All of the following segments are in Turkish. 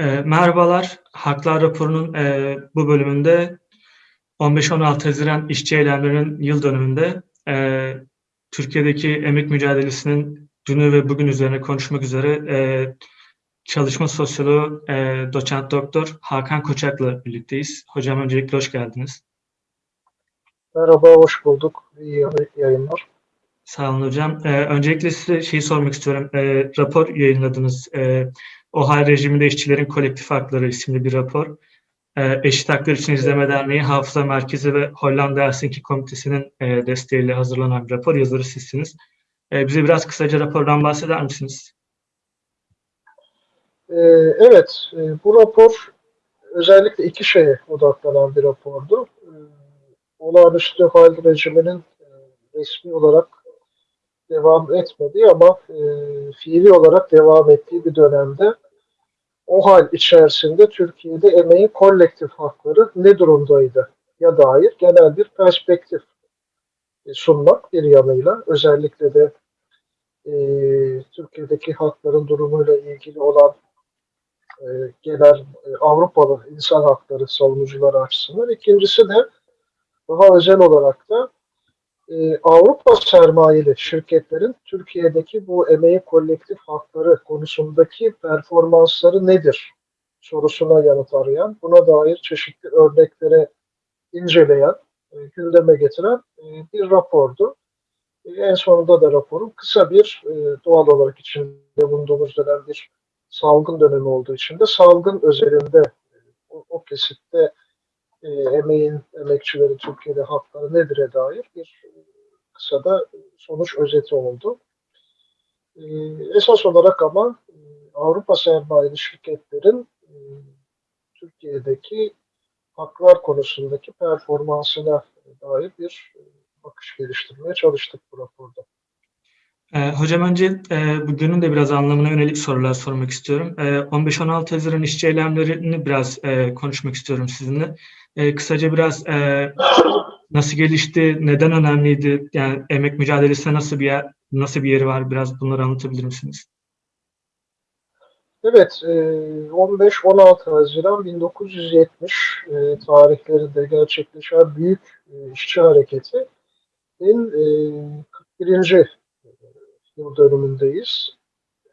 Eee, merhabalar. Haklar Raporu'nun eee, bu bölümünde 15-16 Haziran işçi eylemlerinin yıl dönümünde eee, Türkiye'deki emek mücadelesinin dünü ve bugün üzerine konuşmak üzere eee, çalışma sosyoloğu eee, doçent doktor Hakan Koçak'la birlikteyiz. Hocam öncelikle hoş geldiniz. Merhaba, hoş bulduk. İyi yayınlar. Sağ olun hocam. Ee, öncelikle size şeyi sormak istiyorum. Ee, rapor yayınladınız. Ee, OHAL rejiminde işçilerin kolektif hakları isimli bir rapor. Ee, Eşit Haklar İçin İzleme Derneği, Hafıza Merkezi ve Hollanda Helsinki Komitesi'nin e, desteğiyle hazırlanan bir rapor. Yazarı sizsiniz. Ee, bize biraz kısaca rapordan bahseder misiniz? Ee, evet, e, bu rapor özellikle iki şeye odaklanan bir rapordu. Ee, olağanüstü hal rejiminin e, resmi olarak devam etmediği ama e, fiili olarak devam ettiği bir dönemde o hal içerisinde Türkiye'de emeğin kolektif hakları ne durumdaydı ya dair genel bir perspektif e, sunmak bir yanıyla özellikle de e, Türkiye'deki hakların durumuyla ilgili olan e, genel e, Avrupalı insan hakları savunucuları açısından. İkincisi de daha özel olarak da e, Avrupa sermayeli şirketlerin Türkiye'deki bu emeği kolektif hakları konusundaki performansları nedir sorusuna yanıt arayan, buna dair çeşitli örneklere inceleyen, e, gündeme getiren e, bir rapordu. E, en sonunda da raporun kısa bir e, doğal olarak içinde bulunduğumuz dönem bir salgın dönemi olduğu için de salgın özelinde o, o kesitte e, emeğin, emekçileri Türkiye'de hakları nedir'e dair bir kısa da sonuç özeti oldu. E, esas olarak ama e, Avrupa sermayeli şirketlerin e, Türkiye'deki haklar konusundaki performansına dair bir e, bakış geliştirmeye çalıştık bu raporda. Ee, hocam önce e, bugünün de biraz anlamına yönelik sorular sormak istiyorum. E, 15-16 Haziran işçi eylemlerini biraz e, konuşmak istiyorum sizinle. E, kısaca biraz e, nasıl gelişti, neden önemliydi, yani emek mücadelesinde nasıl bir yer, nasıl bir yeri var, biraz bunları anlatabilir misiniz? Evet, 15-16 Haziran 1970 tarihlerinde gerçekleşen büyük işçi hareketinin 41 yıl dönümündeyiz.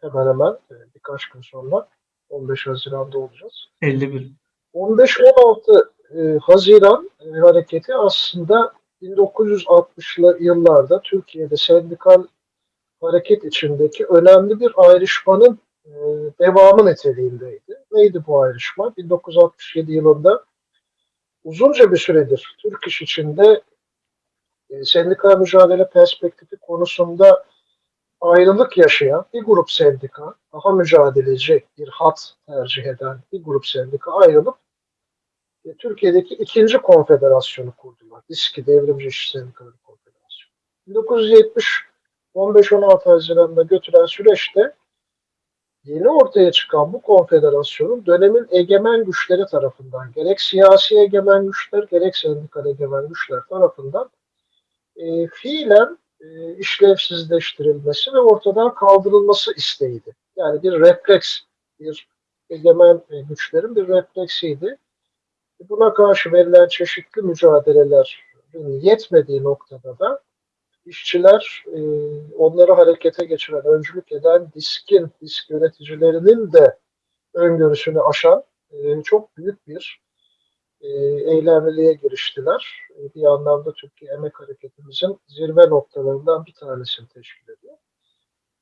Hemen hemen e, birkaç gün sonra 15 Haziran'da olacağız. 51. 15-16 e, Haziran e, hareketi aslında 1960'lı yıllarda Türkiye'de sendikal hareket içindeki önemli bir ayrışmanın e, devamı niteliğindeydi. Neydi bu ayrışma? 1967 yılında uzunca bir süredir Türk iş içinde e, sendikal mücadele perspektifi konusunda ayrılık yaşayan bir grup sendika, daha mücadeleci bir hat tercih eden bir grup sendika ayrılıp e, Türkiye'deki ikinci konfederasyonu kurdular. İSKİ Devrimci İşçi Sendikaları Konfederasyonu. 1970 15-16 Haziran'da götüren süreçte yeni ortaya çıkan bu konfederasyonun dönemin egemen güçleri tarafından gerek siyasi egemen güçler gerek sendikal egemen güçler tarafından e, fiilen e, işlevsizleştirilmesi ve ortadan kaldırılması isteğiydi. Yani bir refleks, bir egemen e, güçlerin bir refleksiydi. Buna karşı verilen çeşitli mücadelelerin yetmediği noktada da işçiler e, onları harekete geçiren, öncülük eden diskin, disk yöneticilerinin de öngörüsünü aşan e, çok büyük bir e, eylemliliğe giriştiler. E, bir anlamda Türkiye Emek Hareketimizin zirve noktalarından bir tanesini teşkil ediyor.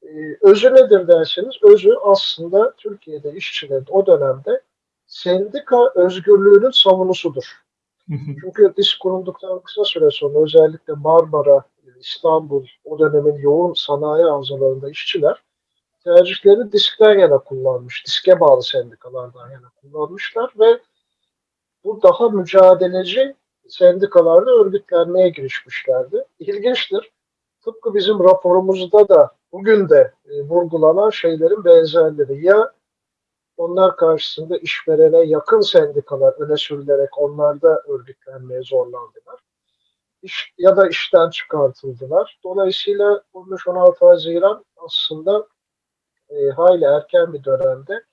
E, özü nedir derseniz, özü aslında Türkiye'de işçilerin o dönemde sendika özgürlüğünün savunusudur. Çünkü disk kurulduktan kısa süre sonra özellikle Marmara, İstanbul, o dönemin yoğun sanayi havzalarında işçiler tercihlerini diskten yana kullanmış, diske bağlı sendikalardan yana kullanmışlar ve bu daha mücadeleci sendikalarda örgütlenmeye girişmişlerdi. İlginçtir. Tıpkı bizim raporumuzda da bugün de e, vurgulanan şeylerin benzerleri. Ya onlar karşısında işverene yakın sendikalar öne sürülerek onlarda örgütlenmeye zorlandılar. İş, ya da işten çıkartıldılar. Dolayısıyla 15-16 Haziran aslında e, hayli erken bir dönemde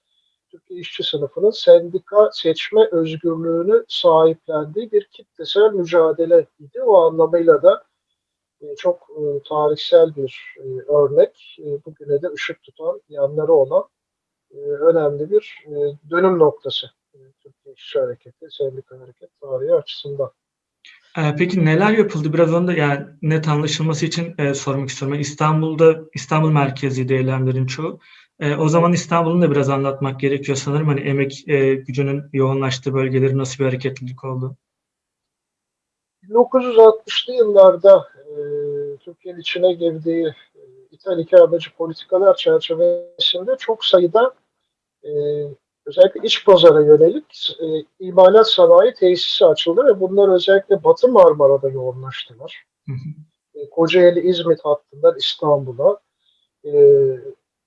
Türkiye işçi sınıfının sendika seçme özgürlüğünü sahiplendiği bir kitlesel mücadele idi. O anlamıyla da e, çok e, tarihsel bir e, örnek, e, bugüne de ışık tutan yanları olan önemli bir e, dönüm noktası e, Türkiye İşçi Hareketi, Sendika Hareket tarihi açısından. Peki neler yapıldı? Biraz onu da yani net anlaşılması için e, sormak istiyorum. İstanbul'da İstanbul merkezli eylemlerin çoğu. E, o zaman İstanbul'un da biraz anlatmak gerekiyor sanırım. Hani emek e, gücünün yoğunlaştığı bölgeleri nasıl bir hareketlilik oldu? 1960'lı yıllarda e, Türkiye'nin içine girdiği e, ithal politikalar çerçevesinde çok sayıda e, özellikle iç pazara yönelik e, imalat sanayi tesisi açıldı ve bunlar özellikle Batı Marmara'da yoğunlaştılar. Hı hı. E, Kocaeli İzmit hattından İstanbul'a e,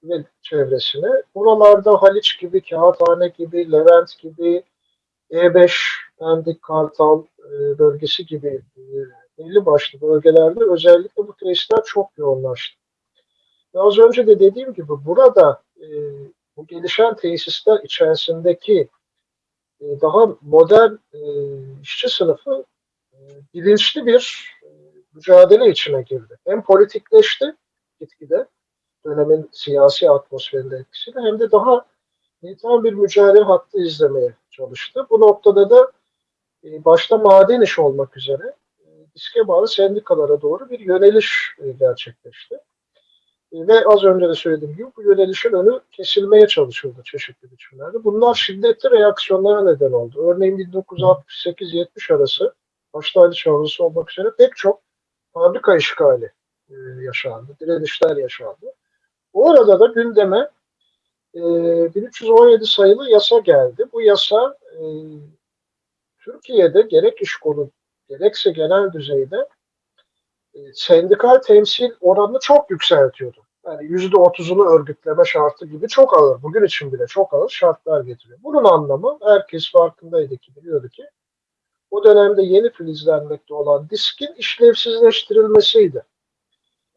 ve çevresine. Buralarda Haliç gibi, Kağıthane gibi, Levent gibi, E5, Pendik, Kartal e, bölgesi gibi e, belli başlı bölgelerde özellikle bu tesisler çok yoğunlaştı. Ve az önce de dediğim gibi burada e, bu gelişen tesisler içerisindeki e, daha modern e, işçi sınıfı e, bilinçli bir e, mücadele içine girdi. Hem politikleşti gitgide dönemin siyasi atmosferinde etkisiyle hem de daha tam bir mücadele hattı izlemeye çalıştı. Bu noktada da e, başta maden iş olmak üzere e, diske bağlı sendikalara doğru bir yöneliş e, gerçekleşti. E, ve az önce de söylediğim gibi bu yönelişin önü kesilmeye çalışıldı çeşitli biçimlerde. Bunlar şiddetli reaksiyonlara neden oldu. Örneğin 1968-70 arası başta Ali Çavrusu olmak üzere pek çok fabrika işgali e, yaşandı, direnişler yaşandı. O arada da gündeme e, 1317 sayılı yasa geldi. Bu yasa e, Türkiye'de gerek iş konu gerekse genel düzeyde e, sendikal temsil oranını çok yükseltiyordu. Yani yüzde otuzunu örgütleme şartı gibi çok ağır, bugün için bile çok ağır şartlar getiriyor. Bunun anlamı herkes farkındaydı ki, biliyordu ki o dönemde yeni filizlenmekte olan diskin işlevsizleştirilmesiydi.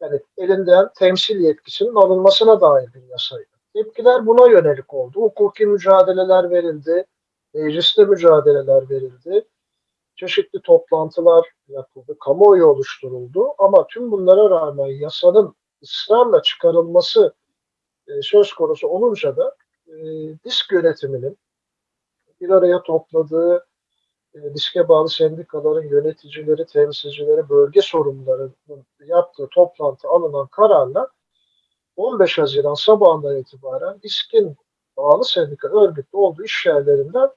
Yani elinden temsil yetkisinin alınmasına dair bir yasaydı. Tepkiler buna yönelik oldu. Hukuki mücadeleler verildi, mecliste mücadeleler verildi, çeşitli toplantılar yapıldı, kamuoyu oluşturuldu. Ama tüm bunlara rağmen yasanın ısrarla çıkarılması e, söz konusu olunca da e, disk yönetiminin bir araya topladığı e, diske bağlı sendikaların yöneticileri, temsilcileri, bölge sorumlularının yaptığı toplantı alınan kararla 15 Haziran sabahından itibaren diskin bağlı sendika örgütlü olduğu iş yerlerinden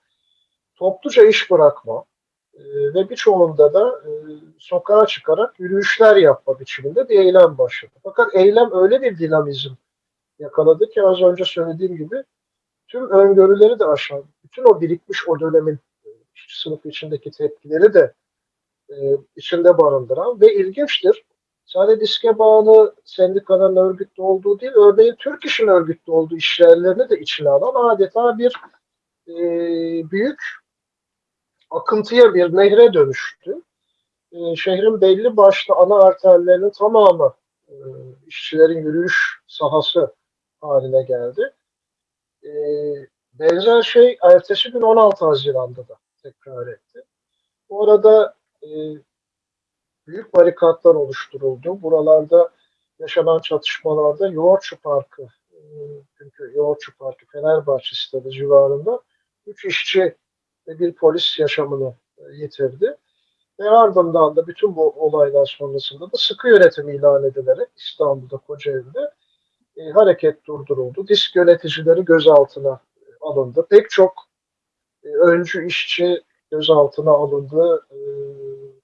topluca iş bırakma ve birçoğunda da e, sokağa çıkarak yürüyüşler yapma biçiminde bir eylem başladı. Fakat eylem öyle bir dinamizm yakaladı ki az önce söylediğim gibi tüm öngörüleri de aşan, bütün o birikmiş o dönemin sınıf içindeki tepkileri de e, içinde barındıran ve ilginçtir. Sadece diske bağlı sendikaların örgütlü olduğu değil, örneğin Türk İş'in örgütlü olduğu işyerlerini de içine alan adeta bir e, büyük akıntıya bir nehre dönüştü. E, şehrin belli başlı ana arterlerinin tamamı e, işçilerin yürüyüş sahası haline geldi. E, benzer şey ertesi gün 16 Haziran'da da tekrar etti. Bu arada e, büyük barikatlar oluşturuldu. Buralarda yaşanan çatışmalarda Yoğurtçu Parkı, e, çünkü Yoğurtçu Parkı Fenerbahçe stadı civarında üç işçi ve bir polis yaşamını e, yitirdi. Ve ardından da bütün bu olaylar sonrasında da sıkı yönetim ilan edilerek İstanbul'da, Kocaeli'de e, hareket durduruldu. Disk yöneticileri gözaltına alındı. Pek çok e, öncü işçi gözaltına alındı. E,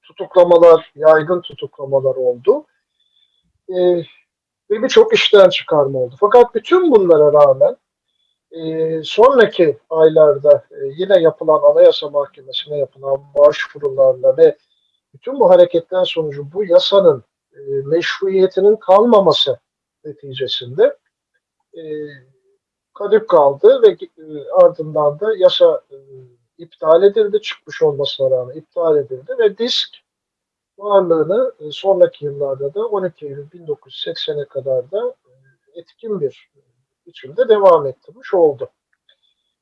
tutuklamalar, yaygın tutuklamalar oldu. E, ve birçok işten çıkarma oldu. Fakat bütün bunlara rağmen e, sonraki aylarda e, yine yapılan Anayasa Mahkemesi'ne yapılan başvurularla ve bütün bu hareketler sonucu bu yasanın e, meşruiyetinin kalmaması neticesinde e, kadük kaldı ve e, ardından da yasa e, iptal edildi. Çıkmış olmasına rağmen iptal edildi ve disk varlığını e, sonraki yıllarda da 12 Eylül 1980'e kadar da e, etkin bir biçimde devam ettirmiş oldu.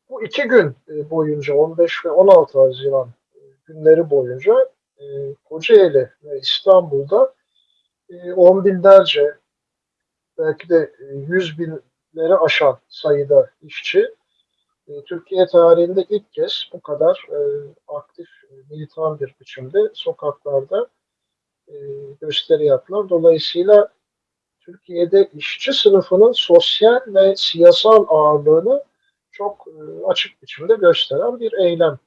Bu iki gün e, boyunca 15 ve 16 Haziran e, günleri boyunca e, Kocaeli ve İstanbul'da on binlerce belki de yüz binleri aşan sayıda işçi Türkiye tarihinde ilk kez bu kadar aktif, militan bir biçimde sokaklarda gösteri yaptılar. Dolayısıyla Türkiye'de işçi sınıfının sosyal ve siyasal ağırlığını çok e, açık biçimde gösteren bir eylem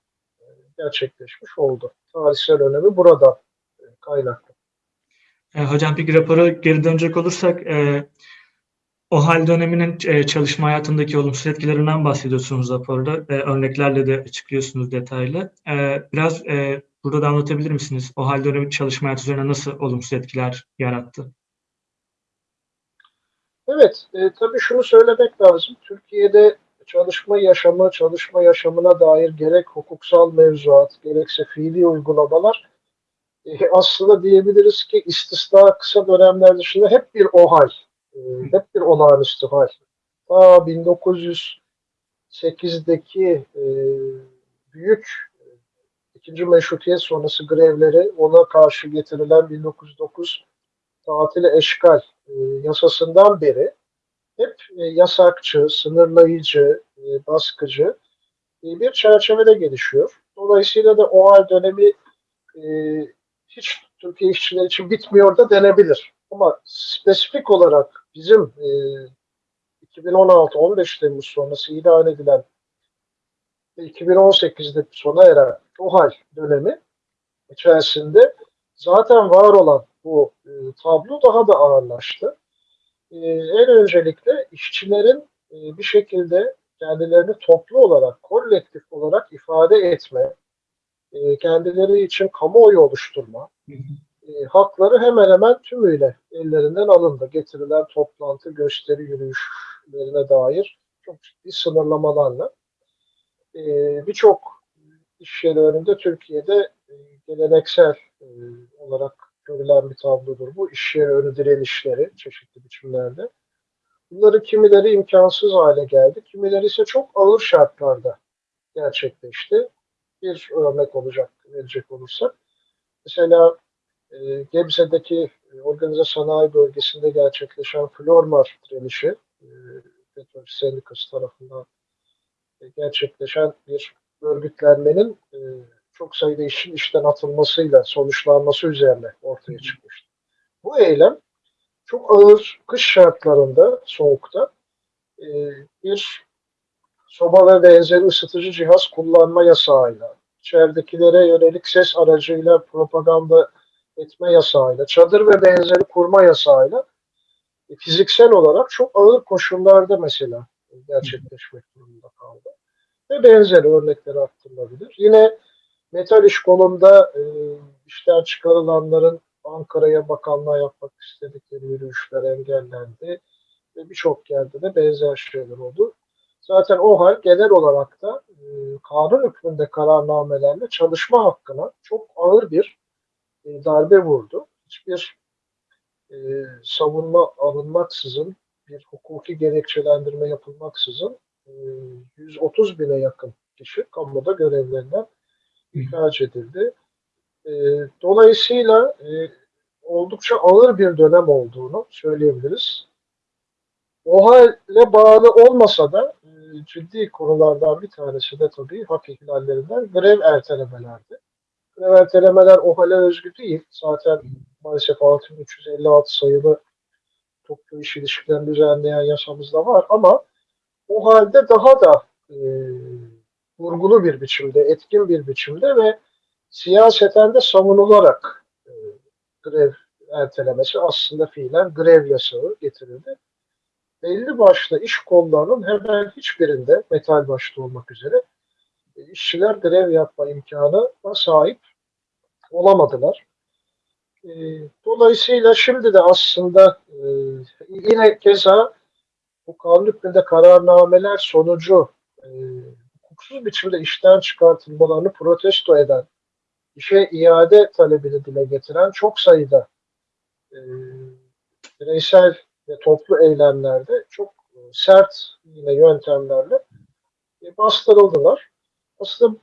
e, gerçekleşmiş oldu. Tarihsel önemi burada e, kaynaklı. E, hocam peki raporu geri dönecek olursak e, o hal döneminin e, çalışma hayatındaki olumsuz etkilerinden bahsediyorsunuz raporda. E, örneklerle de açıklıyorsunuz detaylı. E, biraz e, burada da anlatabilir misiniz? O hal dönemi çalışma hayatı üzerine nasıl olumsuz etkiler yarattı? Evet, e, tabii şunu söylemek lazım. Türkiye'de çalışma yaşamı, çalışma yaşamına dair gerek hukuksal mevzuat, gerekse fiili uygulamalar e, aslında diyebiliriz ki istisna kısa dönemler dışında hep bir OHAL, e, hep bir olağanüstü hal. Ta 1908'deki e, büyük e, ikinci meşrutiyet sonrası grevleri, ona karşı getirilen 1909 tatili eşgal e, yasasından beri hep e, yasakçı, sınırlayıcı, e, baskıcı bir çerçevede gelişiyor. Dolayısıyla da o hal dönemi hiç Türkiye işçileri için bitmiyor da denebilir. Ama spesifik olarak bizim e, 2016-15 Temmuz sonrası ilan edilen ve 2018'de sona eren o hal dönemi içerisinde zaten var olan bu e, tablo daha da ağırlaştı. E, en öncelikle işçilerin e, bir şekilde kendilerini toplu olarak, kolektif olarak ifade etme, e, kendileri için kamuoyu oluşturma, e, hakları hemen hemen tümüyle ellerinden alındı. Getirilen toplantı, gösteri, yürüyüşlerine dair çok ciddi sınırlamalarla. E, Birçok iş yeri önünde Türkiye'de e, geleneksel e, olarak görülen bir tablodur bu. İş yeri önü direnişleri çeşitli biçimlerde. Bunları kimileri imkansız hale geldi, kimileri ise çok ağır şartlarda gerçekleşti. Bir örnek olacak, verecek olursak. Mesela e, Gebze'deki e, organize sanayi bölgesinde gerçekleşen Flormar direnişi, e, petrol sendikası tarafından e, gerçekleşen bir örgütlenmenin çok sayıda işin işten atılmasıyla sonuçlanması üzerine ortaya çıkmıştı. Bu eylem çok ağır kış şartlarında, soğukta e, bir soba ve benzeri ısıtıcı cihaz kullanma yasağıyla, içeridekilere yönelik ses aracıyla propaganda etme yasağıyla, çadır ve benzeri kurma yasağıyla e, fiziksel olarak çok ağır koşullarda mesela gerçekleşmek durumunda kaldı. Ve benzeri örnekler aktarılabilir. Yine metal iş kolunda e, işten çıkarılanların Ankara'ya bakanlığa yapmak istedikleri yürüyüşler engellendi ve birçok yerde de benzer şeyler oldu. Zaten o hal genel olarak da e, kanun hükmünde kararnamelerle çalışma hakkına çok ağır bir e, darbe vurdu. Hiçbir e, savunma alınmaksızın, bir hukuki gerekçelendirme yapılmaksızın e, 130 bine yakın kişi kamuda görevlerinden ihraç edildi. E, dolayısıyla e, oldukça ağır bir dönem olduğunu söyleyebiliriz. O hale bağlı olmasa da e, ciddi konulardan bir tanesi de tabii hak ihlallerinden grev ertelemelerdi. Grev ertelemeler o hale özgü değil. Zaten maalesef 6356 sayılı toplu iş ilişkilerini düzenleyen yasamızda var ama o halde daha da e, vurgulu bir biçimde, etkin bir biçimde ve siyaseten de savunularak e, grev ertelemesi aslında fiilen grev yasağı getirildi. Belli başlı iş kollarının hemen hiçbirinde metal başta olmak üzere e, işçiler grev yapma imkanına sahip olamadılar. E, dolayısıyla şimdi de aslında e, yine keza bu kanun hükmünde kararnameler sonucu e, hukuksuz biçimde işten çıkartılmalarını protesto eden, işe iade talebini dile getiren çok sayıda e, bireysel ve toplu eylemlerde çok sert yine yöntemlerle e, bastırıldılar. Aslında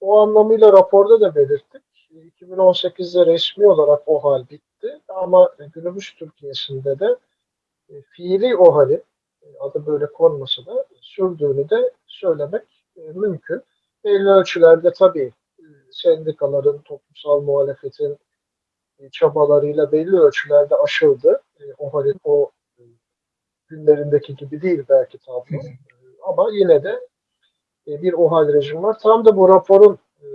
o anlamıyla raporda da belirttik. 2018'de resmi olarak o hal bitti ama günümüz Türkiye'sinde de e, fiili o halin e, adı böyle konmasa da sürdüğünü de söylemek e, mümkün. Belli ölçülerde tabii e, sendikaların, toplumsal muhalefetin e, çabalarıyla belli ölçülerde aşıldı. E, o halin o e, günlerindeki gibi değil belki tablo. E, ama yine de e, bir OHAL rejim var. Tam da bu raporun e,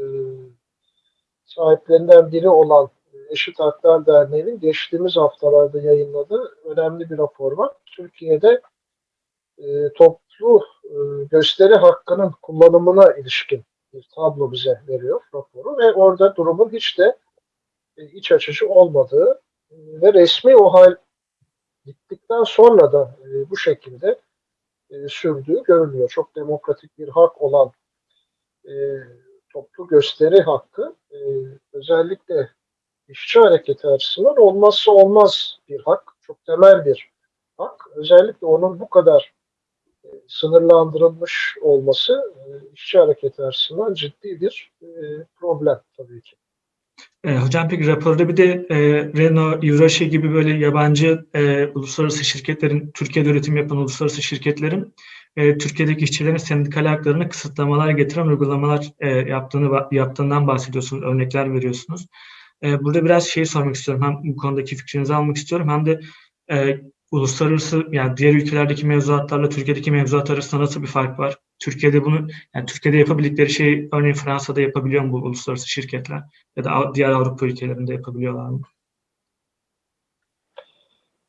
sahiplerinden biri olan e, Eşit Haklar Derneği'nin geçtiğimiz haftalarda yayınladığı önemli bir rapor var. Türkiye'de e, toplu e, gösteri hakkının kullanımına ilişkin bir tablo bize veriyor raporu ve orada durumun hiç de e, iç açıcı olmadığı e, ve resmi OHAL gittikten sonra da bu şekilde sürdüğü görülüyor. Çok demokratik bir hak olan toplu gösteri hakkı özellikle işçi hareketi açısından olmazsa olmaz bir hak. Çok temel bir hak. Özellikle onun bu kadar sınırlandırılmış olması e, işçi hareketi açısından ciddi bir e, problem tabii ki. E, hocam peki raporda bir de e, Renault, Eurasia gibi böyle yabancı e, uluslararası şirketlerin, Türkiye'de üretim yapan uluslararası şirketlerin e, Türkiye'deki işçilerin sendikal haklarına kısıtlamalar getiren uygulamalar e, yaptığını yaptığından bahsediyorsunuz, örnekler veriyorsunuz. E, burada biraz şey sormak istiyorum. Hem bu konudaki fikrinizi almak istiyorum hem de e, uluslararası yani diğer ülkelerdeki mevzuatlarla Türkiye'deki mevzuat arasında nasıl bir fark var? Türkiye'de bunu yani Türkiye'de yapabildikleri şeyi örneğin Fransa'da yapabiliyor mu bu uluslararası şirketler ya da diğer Avrupa ülkelerinde yapabiliyorlar mı?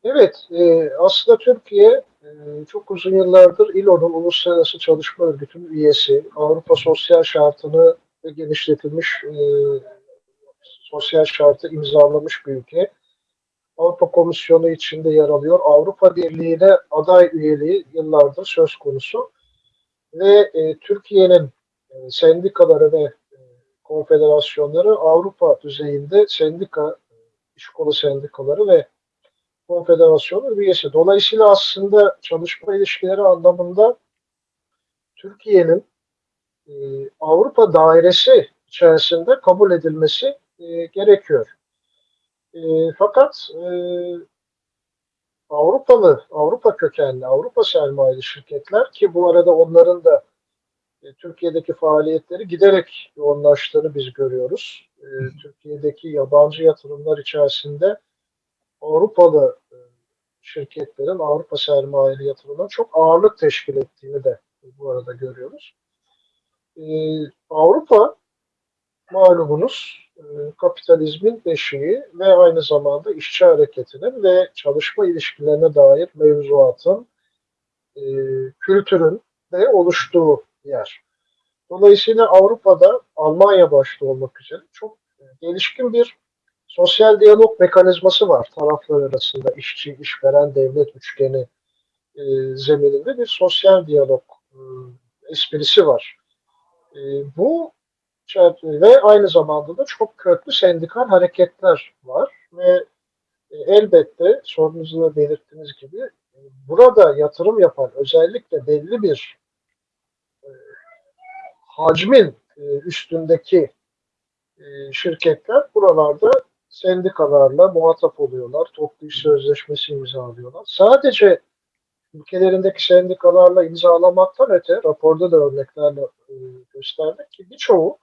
Evet, e, aslında Türkiye e, çok uzun yıllardır İLO'nun Uluslararası Çalışma Örgütü'nün üyesi, Avrupa Sosyal Şartı'nı genişletilmiş e, sosyal şartı imzalamış bir ülke. Avrupa Komisyonu içinde yer alıyor. Avrupa Birliği'ne aday üyeliği yıllardır söz konusu. Ve e, Türkiye'nin e, sendikaları ve e, konfederasyonları Avrupa düzeyinde sendika, iş kolu sendikaları ve konfederasyonu üyesi. Dolayısıyla aslında çalışma ilişkileri anlamında Türkiye'nin e, Avrupa dairesi içerisinde kabul edilmesi e, gerekiyor. E, fakat e, Avrupalı, Avrupa kökenli, Avrupa sermayeli şirketler ki bu arada onların da e, Türkiye'deki faaliyetleri giderek yoğunlaştığını biz görüyoruz. E, Türkiye'deki yabancı yatırımlar içerisinde Avrupalı e, şirketlerin, Avrupa sermayeli yatırımlar çok ağırlık teşkil ettiğini de bu arada görüyoruz. E, Avrupa malumunuz kapitalizmin beşiği ve aynı zamanda işçi hareketinin ve çalışma ilişkilerine dair mevzuatın, e, kültürün de oluştuğu yer. Dolayısıyla Avrupa'da Almanya başta olmak üzere çok gelişkin bir sosyal diyalog mekanizması var taraflar arasında işçi, işveren, devlet üçgeni e, zemininde bir sosyal diyalog e, esprisi var. E, bu ve aynı zamanda da çok köklü sendikal hareketler var ve e, elbette sorunuzda belirttiğiniz gibi e, burada yatırım yapan özellikle belli bir e, hacmin üstündeki şirketler buralarda sendikalarla muhatap oluyorlar. Toplu iş sözleşmesi imzalıyorlar. Sadece ülkelerindeki sendikalarla imzalamaktan öte raporda da örneklerle gösterdik ki birçoğu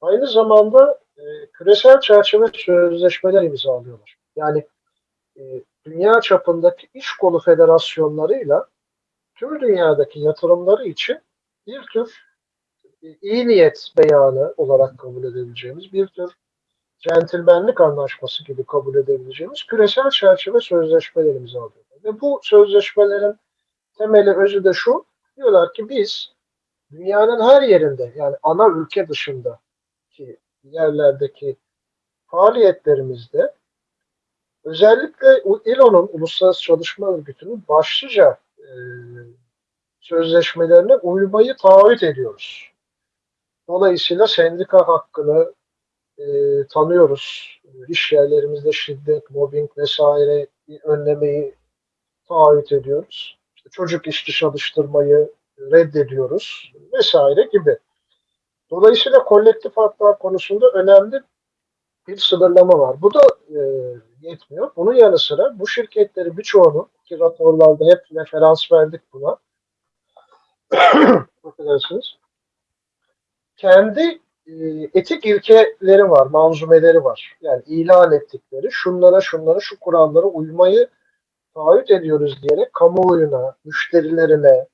aynı zamanda e, küresel çerçeve sözleşmeler imzalıyorlar. Yani e, dünya çapındaki iş kolu federasyonlarıyla tüm dünyadaki yatırımları için bir tür e, iyi niyet beyanı olarak kabul edebileceğimiz bir tür centilmenlik anlaşması gibi kabul edebileceğimiz küresel çerçeve sözleşmeler imzalıyorlar. Ve bu sözleşmelerin temeli özü de şu, diyorlar ki biz dünyanın her yerinde yani ana ülke dışında ki yerlerdeki faaliyetlerimizde özellikle ILO'nun Uluslararası Çalışma Örgütü'nün başlıca e, sözleşmelerine uymayı taahhüt ediyoruz. Dolayısıyla sendika hakkını e, tanıyoruz. İş yerlerimizde şiddet, mobbing vesaire önlemeyi taahhüt ediyoruz. İşte çocuk işçi çalıştırmayı reddediyoruz vesaire gibi. Dolayısıyla kolektif haklar konusunda önemli bir sınırlama var. Bu da e, yetmiyor. Bunun yanı sıra bu şirketleri birçoğunu ki raporlarda hep referans verdik buna. Affedersiniz. Kendi e, etik ilkeleri var, manzumeleri var. Yani ilan ettikleri şunlara şunlara şu kurallara uymayı taahhüt ediyoruz diyerek kamuoyuna, müşterilerine,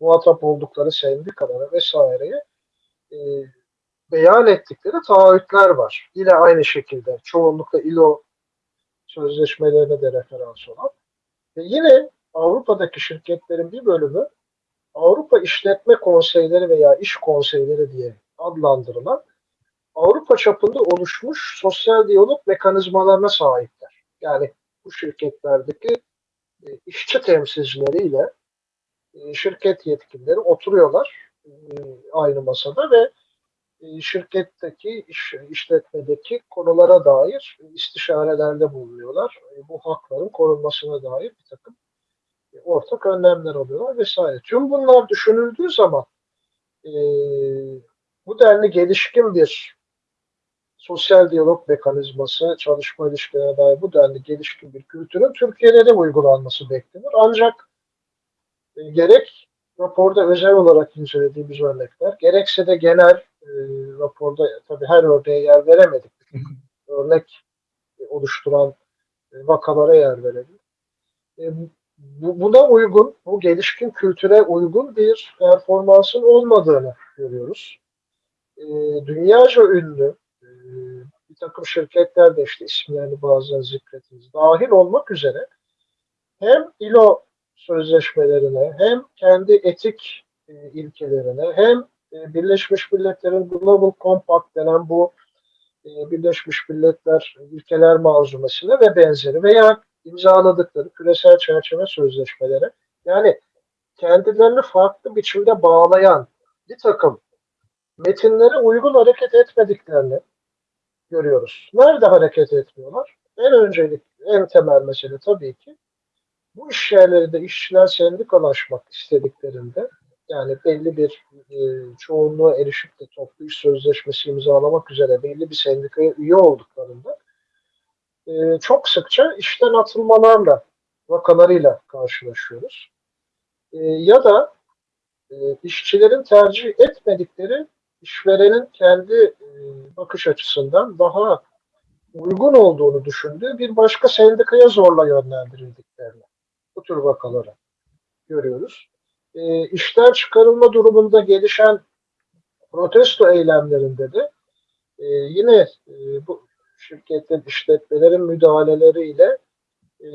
muhatap oldukları sendikalara vesaireye e, beyan ettikleri taahhütler var. Yine aynı şekilde çoğunlukla ILO sözleşmelerine de referans olan. Ve yine Avrupa'daki şirketlerin bir bölümü Avrupa İşletme Konseyleri veya İş Konseyleri diye adlandırılan Avrupa çapında oluşmuş sosyal diyalog mekanizmalarına sahipler. Yani bu şirketlerdeki e, işçi temsilcileriyle e, şirket yetkilileri oturuyorlar aynı masada ve e, şirketteki iş, işletmedeki konulara dair istişarelerde bulunuyorlar. E, bu hakların korunmasına dair bir takım e, ortak önlemler alıyorlar vesaire. Tüm bunlar düşünüldüğü zaman e, bu denli gelişkin bir sosyal diyalog mekanizması, çalışma ilişkilerine dair bu denli gelişkin bir kültürün Türkiye'de de uygulanması beklenir. Ancak e, gerek raporda özel olarak incelediğimiz örnekler, gerekse de genel e, raporda tabii her örneğe yer veremedik. Örnek oluşturan e, vakalara yer verelim. E, bu, buna uygun, bu gelişkin kültüre uygun bir performansın olmadığını görüyoruz. E, dünyaca ünlü e, bir takım şirketler de işte isimlerini bazen zikretiniz dahil olmak üzere hem ILO sözleşmelerine hem kendi etik e, ilkelerine hem e, Birleşmiş Milletler'in Global Compact denen bu e, Birleşmiş Milletler ilkeler malzumesine ve benzeri veya imzaladıkları küresel çerçeve sözleşmelere yani kendilerini farklı biçimde bağlayan bir takım metinlere uygun hareket etmediklerini görüyoruz. Nerede hareket etmiyorlar? En öncelik, en temel mesele tabii ki bu iş yerlerinde işçiler sendikalaşmak istediklerinde yani belli bir e, çoğunluğa erişip de toplu iş sözleşmesi imzalamak üzere belli bir sendikaya üye olduklarında e, çok sıkça işten atılmalarla vakalarıyla karşılaşıyoruz. E, ya da e, işçilerin tercih etmedikleri işverenin kendi e, bakış açısından daha uygun olduğunu düşündüğü bir başka sendikaya zorla yönlendirildiklerini bu tür vakaları görüyoruz. E, işten çıkarılma durumunda gelişen protesto eylemlerinde de e, yine e, bu şirketlerin, işletmelerin müdahaleleriyle e,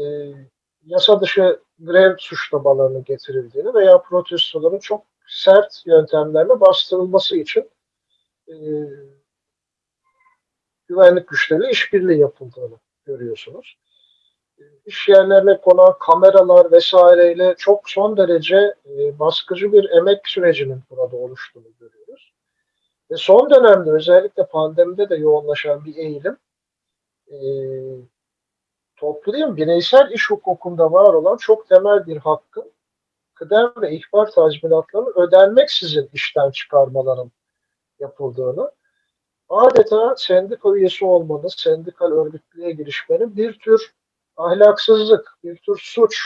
yasa dışı grev suçlamalarının getirildiğini veya protestoların çok sert yöntemlerle bastırılması için e, güvenlik güçleriyle işbirliği yapıldığını görüyorsunuz. İş yerlerine konan kameralar vesaireyle çok son derece e, baskıcı bir emek sürecinin burada oluştuğunu görüyoruz. Ve son dönemde özellikle pandemide de yoğunlaşan bir eğilim e, toplayayım bireysel iş hukukunda var olan çok temel bir hakkın kıdem ve ihbar tazminatlarının ödenmeksizin işten çıkarmaların yapıldığını, adeta sendika üyesi olmanın, sendikal örgütlüğe girişmenin bir tür ahlaksızlık, bir tür suç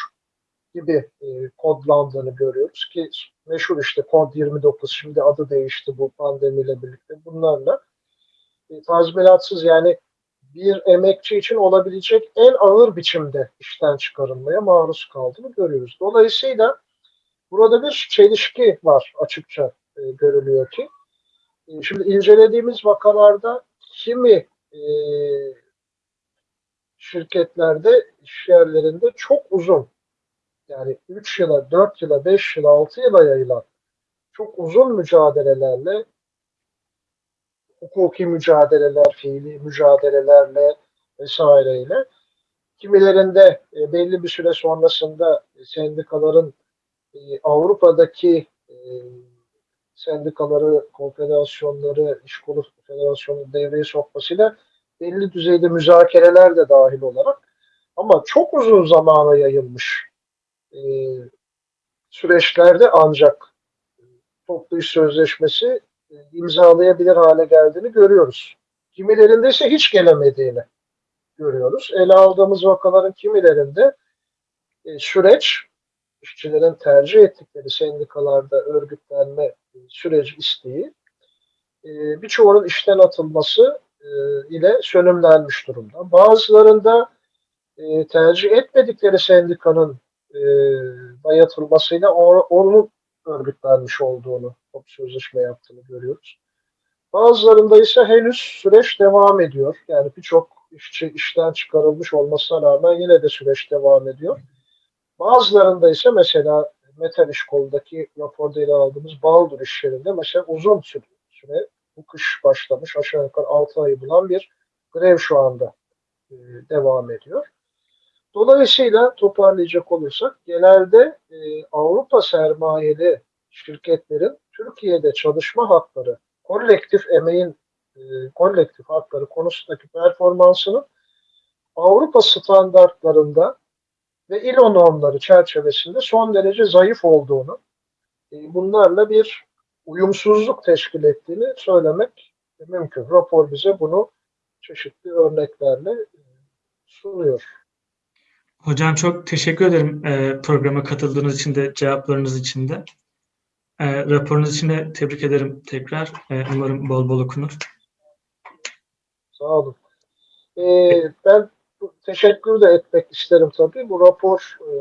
gibi e, kodlandığını görüyoruz ki meşhur işte kod 29 şimdi adı değişti bu pandemiyle birlikte bunlarla e, tazminatsız yani bir emekçi için olabilecek en ağır biçimde işten çıkarılmaya maruz kaldığını görüyoruz. Dolayısıyla burada bir çelişki var açıkça e, görülüyor ki e, şimdi incelediğimiz vakalarda kimi e, şirketlerde, iş yerlerinde çok uzun. Yani 3 yıla, 4 yıla, 5 yıla, 6 yıla yayılan çok uzun mücadelelerle hukuki mücadeleler, fiili mücadelelerle vesaireyle kimilerinde e, belli bir süre sonrasında sendikaların e, Avrupa'daki e, sendikaları, konfederasyonları, iş kolu federasyonu devreye sokmasıyla belli düzeyde müzakereler de dahil olarak ama çok uzun zamana yayılmış e, süreçlerde ancak toplu iş sözleşmesi e, imzalayabilir hale geldiğini görüyoruz. Kimilerinde ise hiç gelemediğini görüyoruz. Ele aldığımız vakaların kimilerinde e, süreç işçilerin tercih ettikleri sendikalarda örgütlenme e, süreci isteği e, birçoğunun işten atılması ile sönümlenmiş durumda. Bazılarında e, tercih etmedikleri sendikanın e, dayatılmasıyla o- onun örgütlenmiş olduğunu, top sözleşme yaptığını görüyoruz. Bazılarında ise henüz süreç devam ediyor. Yani birçok işçi işten çıkarılmış olmasına rağmen yine de süreç devam ediyor. Bazılarında ise mesela metal iş kolundaki raporda ele aldığımız Baldur iş yerinde mesela uzun süre, süre bu kış başlamış aşağı yukarı 6 ayı bulan bir grev şu anda e, devam ediyor. Dolayısıyla toparlayacak olursak genelde e, Avrupa sermayeli şirketlerin Türkiye'de çalışma hakları, kolektif emeğin e, kolektif hakları konusundaki performansının Avrupa standartlarında ve ILO normları çerçevesinde son derece zayıf olduğunu, bunlarla bir uyumsuzluk teşkil ettiğini söylemek mümkün. Rapor bize bunu çeşitli örneklerle e, sunuyor. Hocam çok teşekkür ederim e, programa katıldığınız için de cevaplarınız için de. E, raporunuz için de tebrik ederim tekrar. E, umarım bol bol okunur. Sağ olun. Ee, ben teşekkür de etmek isterim tabii. Bu rapor e,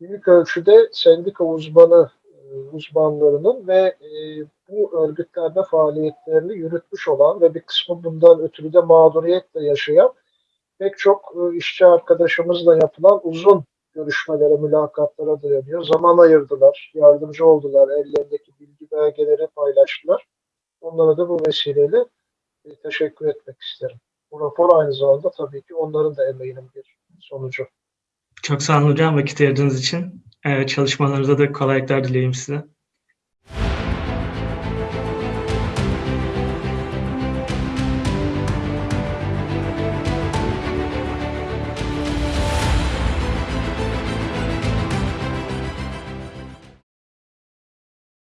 büyük ölçüde sendika uzmanı e, uzmanlarının ve e, bu örgütlerde faaliyetlerini yürütmüş olan ve bir kısmı bundan ötürü de mağduriyetle yaşayan pek çok e, işçi arkadaşımızla yapılan uzun görüşmelere, mülakatlara dayanıyor. Zaman ayırdılar, yardımcı oldular, ellerindeki bilgi belgeleri paylaştılar. Onlara da bu vesileyle e, teşekkür etmek isterim. Bu rapor aynı zamanda tabii ki onların da emeğinin bir sonucu. Çok sağ olun hocam vakit ayırdığınız için. E, çalışmalarınızda da kolaylıklar dileyim size.